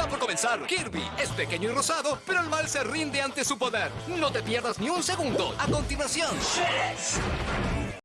está por comenzar. Kirby es pequeño y rosado, pero el mal se rinde ante su poder. No te pierdas ni un segundo. A continuación.